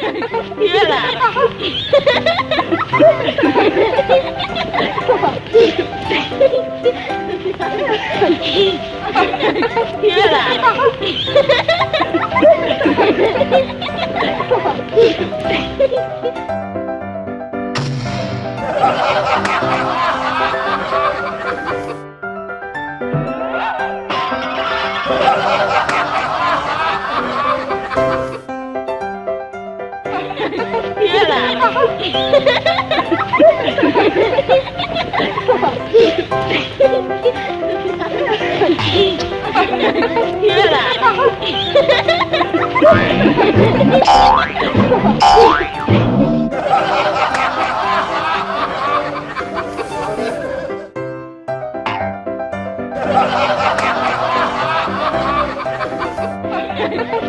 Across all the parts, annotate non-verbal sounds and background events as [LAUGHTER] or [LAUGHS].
[LAUGHS] 月来了。月来了。[LAUGHS] [LAUGHS] 月来了。月来了。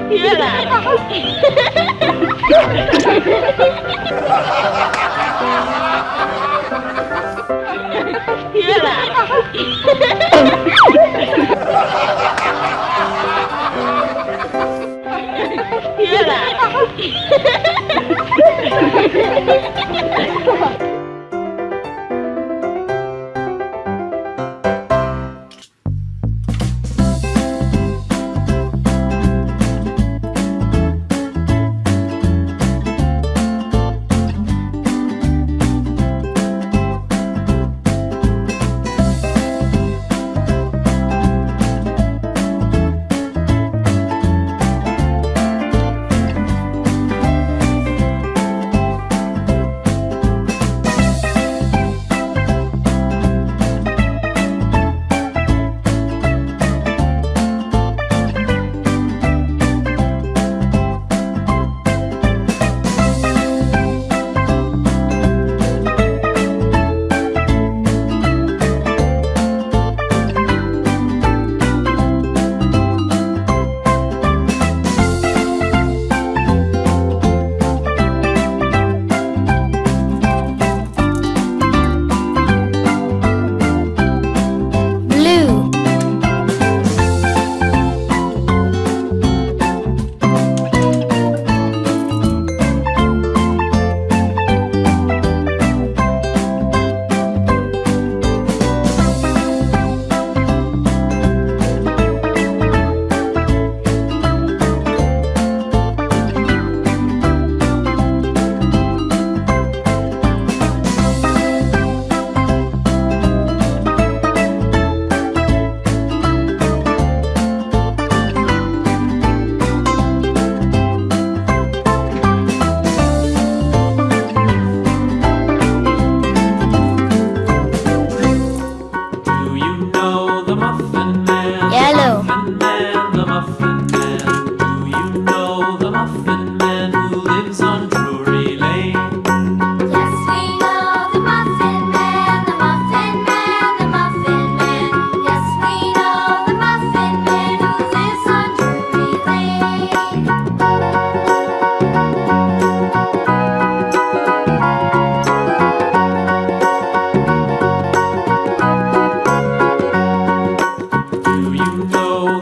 月来了。月来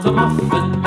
of a muffin.